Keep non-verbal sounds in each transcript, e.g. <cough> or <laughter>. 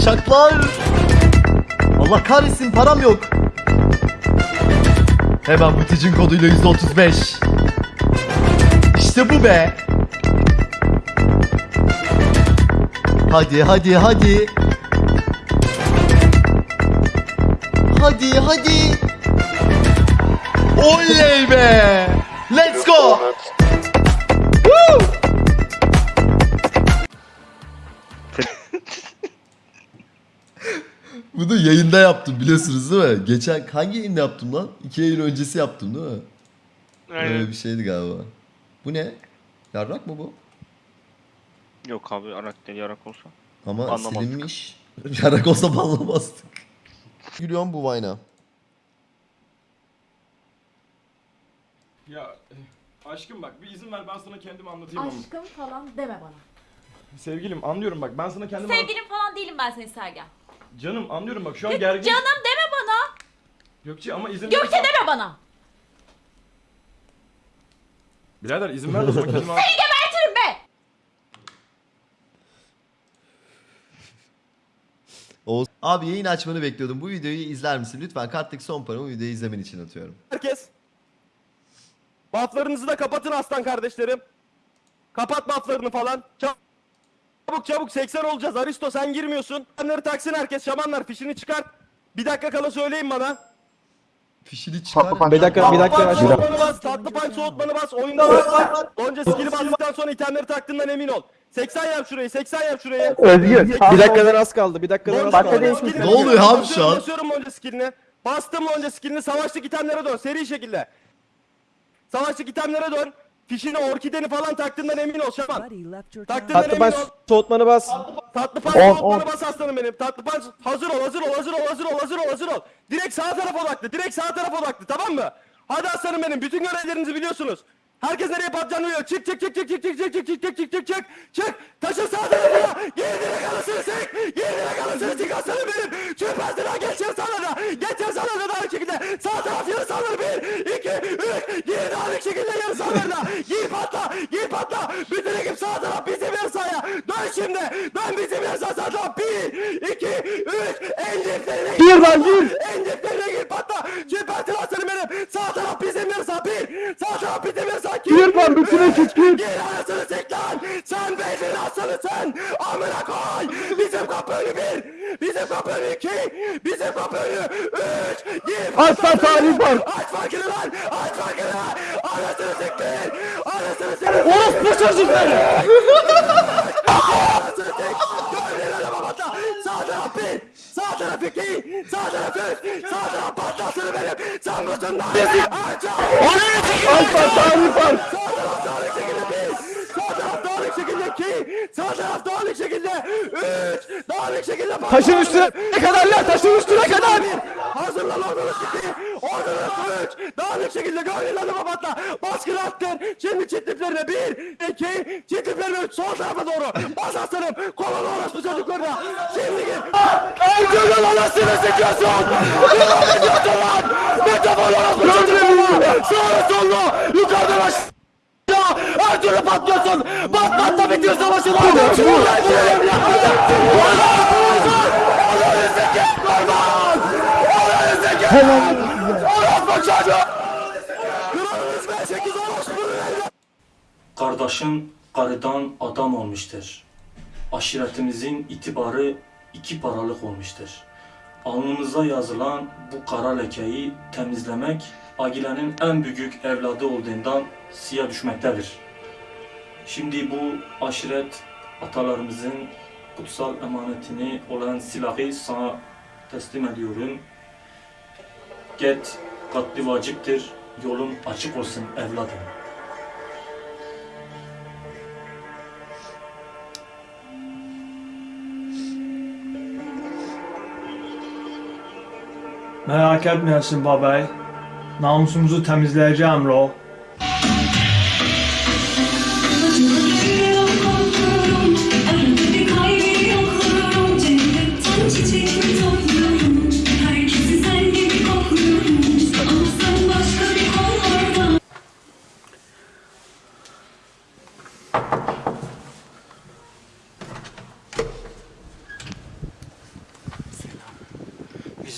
Uçaklar. Allah kahretsin param yok. Hemen buticin koduyla %35. İşte bu be. Hadi hadi hadi. Hadi hadi. Oley be. Let's go. Woo! Bunu yayında yaptım biliyorsunuz değil mi? Geçen hangi yayında yaptım lan? İki yayın öncesi yaptım değil mi? Aynen. Öyle bir şeydi galiba. Bu ne? Yarrak mı bu? Yok abi arak değil yarak olsa. Ama Anlamazdık. silinmiş. <laughs> Yarrak olsa banlamazdık. Gülüyorum bu Vine'a. Ya eh, aşkım bak bir izin ver ben sana kendimi anlatayım ama. Aşkım falan deme bana. Sevgilim anlıyorum bak ben sana kendimi anlat- Sevgilim falan değilim ben senin Sergen. Canım anlıyorum bak şu an gergin. Canım deme bana. Gökçe ama izin Gökçe ver. deme bana. Birader izin ver de kendimi anlat. Gebertirim be. Oğuz. Abi yayın açmanı bekliyordum. Bu videoyu izler misin? Lütfen karttaki son paramı videoyu izlemen için atıyorum. Herkes. Bufflarınızı da kapatın aslan kardeşlerim. Kapat bufflarını falan. Çabuk çabuk 80 olacağız. Aristo sen girmiyorsun. Şamanları taksın herkes. Şamanlar fişini çıkart. Bir dakika kala söyleyin bana. Fişini çıkar. Bir dakika bir dakika. Tatlı Bir dakika. soğutmanı bas. Tatlı pan soğutmanı bas. Oyunda var. Önce skill'i bastıktan sonra itemleri taktığından emin ol. 80 yap şurayı. 80 yap şurayı. Özgür. Bir dakikadan az kaldı. Bir dakikadan az kaldı. Ne oluyor abi şu an? Basıyorum Lonca skillini. Bastım Lonca skillini. Savaşlık itemlere dön. Seri şekilde. Savaşlık itemlere dön. Fişini, orkideni falan taktığından emin ol Şaman. Taktığından Tatlı emin ol. soğutmanı bas. Tatlı pan On, bas aslanım benim. Tatlı pan hazır ol, hazır ol, hazır ol, hazır ol, hazır ol, hazır ol. Direkt sağ tarafa odaklı, direkt sağ tarafa odaklı tamam mı? Hadi aslanım benim, bütün görevlerinizi biliyorsunuz. Herkes nereye patlayacağını biliyor. Çık çık çık çık çık çık çık çık çık çık çık çık çık çık. Taşın sağ tarafına. Geri direkt anasını sık. Geri direkt anasını sık aslanım benim. Çık aslanım geçeceğim sana da. Geçeceğim sana da daha şekilde. Sağ taraf yarı sağlar. Bir, iki, üç. Geri daha bir şekilde yarı sağlarına. Patla. Gir patla. Bütün ekip sağ taraf bizim yarı sahaya. Dön şimdi. Dön bizim sağ sağ taraf. Bir, iki, üç. En diplerine gir. Lan gir. En diplerine gir patla. Süpersin aslanım benim. Sağ taraf bizim yarı sağ. Bir. Sağ taraf bizim sağ. İki. Gir lan bütün ekip gir. Gir anasını sik lan! Sen beydin aslanısın! Amına koy! Bizim kapı önü bir! Bizim kapı önü iki! Bizim kapı önü üç! Gir! Aslan tarih var. Aç farkını lan! Aç farkını! Siktir! Orospu çocukları! Sağ tarafı! Sağ tarafı giy! Sağ tarafı! Sağ taraf patlasını benim! Sağ tarafından! Oraya çekilin! Alpan tarih var! Sağ taraf tarih çekilin biz! Sağ taraf tarih şekilde ki! Sağ taraf tarih şekilde! Üç! Tarih şekilde! Taşın üstüne kadar lan! Taşın üstüne kadar! Hazırlan ordunuz iki. Ordunuz üç. Dağınık şekilde gönlün adama patla. Baskın attır. Şimdi çiftliklerine bir. iki. Çiftliklerine üç. Sol tarafa doğru. Bas aslanım. Kolonu orospu çocuklarına. Şimdi gir. Öldürün anasını sikiyorsun. Ne ediyorsun lan? Mikrofon orospu çocuklarına. Sağlı sollu. Yukarıdan aşağı. Her türlü patlıyorsun. Bak patla bitiyor savaşın. Kardeşin karıdan adam olmuştur. Aşiretimizin itibarı iki paralık olmuştur. Alnımıza yazılan bu kara lekeyi temizlemek Agile'nin en büyük evladı olduğundan siya düşmektedir. Şimdi bu aşiret atalarımızın kutsal emanetini olan silahı sana teslim ediyorum. Get katli vaciptir, yolun açık olsun evladım. Merak etmeyesin babay. Namusumuzu temizleyeceğim ro.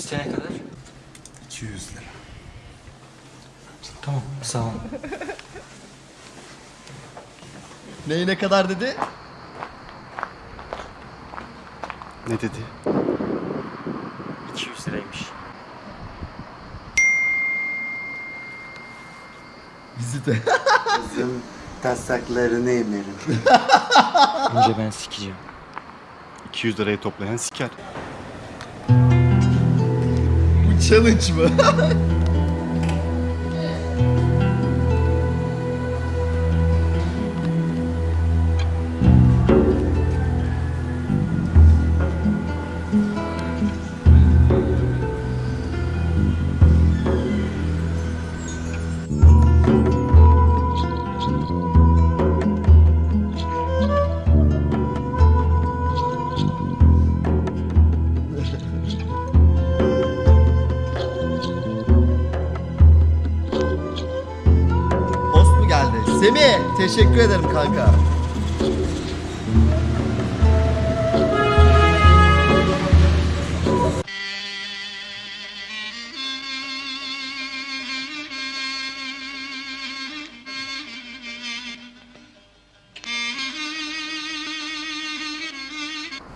İçene kadar? 200 lira. Tamam sağ ol. Neyi ne kadar dedi? Ne dedi? 200 liraymış. Vizite. Kızım <laughs> taslaklarını emerim. Önce ben sikeceğim. 200 lirayı toplayan siker. Challenge mı? <laughs> Semih teşekkür ederim kanka.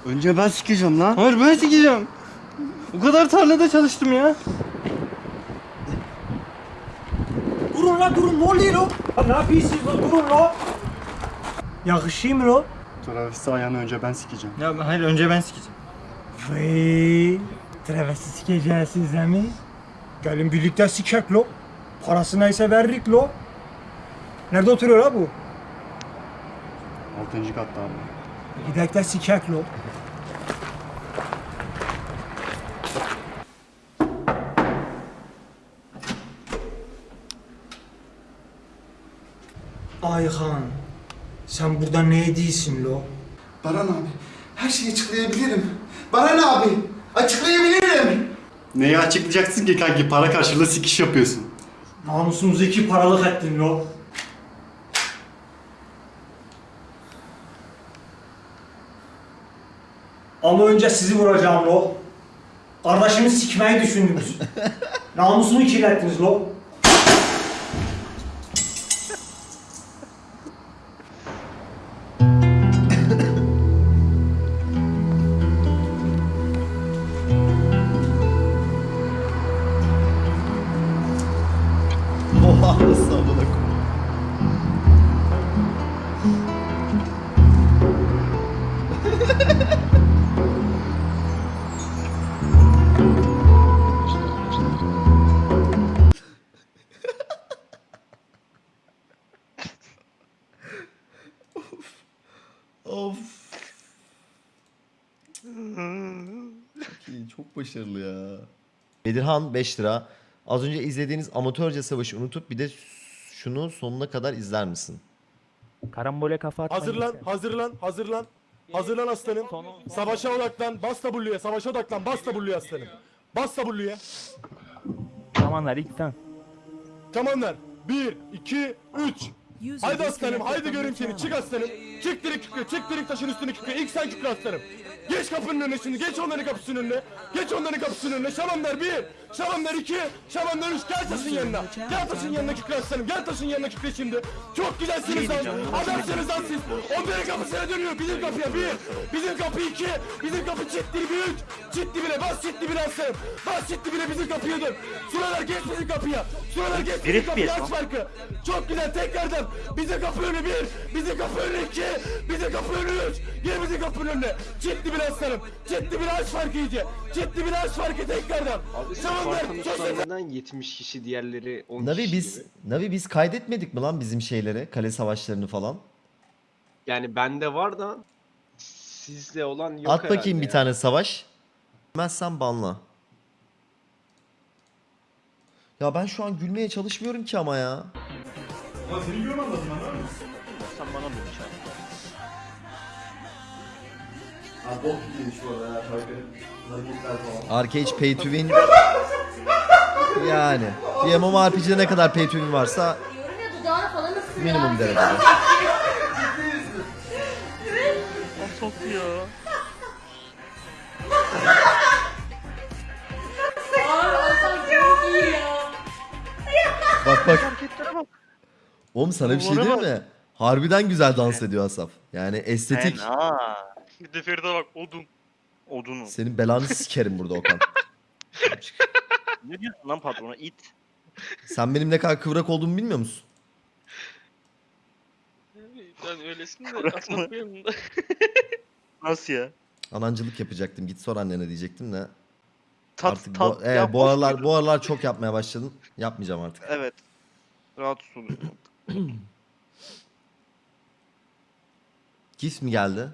Önce ben sikeceğim lan. Hayır ben sikeceğim. O kadar tarlada çalıştım ya. Durun la durun ne oluyor lo? Ne yapıyorsunuz la durun la? Yakışıyor mu lo? Travis'i ayağını önce ben sikeceğim. Ya hayır önce ben sikeceğim. Vay, travesti sikeceğiz size mi? Gelin birlikte sikek lo. Parası neyse veririk lo. Nerede oturuyor la bu? 6. katta abi. Gidek de sikek lo. Ayhan, sen burada ne değilsin lo? Baran abi her şeyi açıklayabilirim. Baran abi açıklayabilirim. Neyi açıklayacaksın ki kanki para karşılığı sikiş yapıyorsun. Namusumuzu iki paralık ettin lo. Ama önce sizi vuracağım lo. Kardeşimi sikmeyi düşündünüz. <laughs> Namusumu kirlettiniz lo. Başarılı ya. Bedirhan 5 lira. Az önce izlediğiniz amatörce savaşı unutup bir de şunu sonuna kadar izler misin? Karambole kafa atmayın. Hazırlan, hazırlan, hazırlan. Hazırlan aslanım. Savaşa odaklan. Bas W'ye. Savaşa odaklan. Bas W'ye aslanım. Bas W'ye. Zamanlar ilk sen. Tamam ver. 1, 2, 3. Haydi aslanım, haydi göreyim seni. Çık aslanım. Çık direkt kükre, çık direkt taşın üstüne kükre. İlk sen kükre aslanım. Geç kapının önüne şimdi, geç onların kapısının önüne. Geç onların kapısının önüne. Şamanlar 1, Şamanlar 2, Şamanlar 3. Gel taşın yanına. Gel taşın yanına kükre aslanım. Gel taşın yanına kükre şimdi. Çok güzelsiniz lan. Adamsınız lan siz. Onların kapısına dönüyor. Bizim kapıya 1, bizim kapı 2, bizim kapı çiftli 3. Çiftli bile, bas çiftli bile aslanım. Bas çiftli bile bizim kapıya dön. Suralar geç bizim kapıya. Suralar geç bizim kapıya. bir Aç farkı. Çok güzel tekrardan. Bize kapı önü bir. Bize kapı önü iki. Bize kapı önü üç. Gel bize kapının önüne. Ciddi bir aslanım. Ciddi bir aç farkı iyice. Ciddi bir aç farkı tekrardan. Şamanlar. Spartan 70 kişi diğerleri 10 Navi kişi biz gibi. Navi biz kaydetmedik mi lan bizim şeyleri, kale savaşlarını falan? Yani bende var da sizde olan yok At bakayım bir ya. tane savaş. Bilmezsen banla. Ya ben şu an gülmeye çalışmıyorum ki ama ya. Sen bana mı Abi bok giymiş bu arada ya şarkı. Pay to Win. yani. Bir MMORPG'de ne kadar Pay to Win varsa minimum derecede. Çok iyi. Bak bak. Hareketlere. Oğlum sana bir şey Duvara diyeyim mi? Harbiden güzel dans ediyor Asaf. Yani estetik. Fena. Bir de Feride bak odun. Odunu. Senin belanı sikerim burada Okan. Ne diyorsun lan patrona? İt. Sen benim ne kadar kıvrak olduğumu bilmiyor musun? Ben öylesin de da. Nasıl ya? Anancılık yapacaktım. Git sor annene diyecektim de. Tat, Artık tat, bu, evet, ya bu boş aralar bu aralar çok yapmaya başladım. Yapmayacağım artık. Evet. Rahat oluyorum. Gif mi geldi?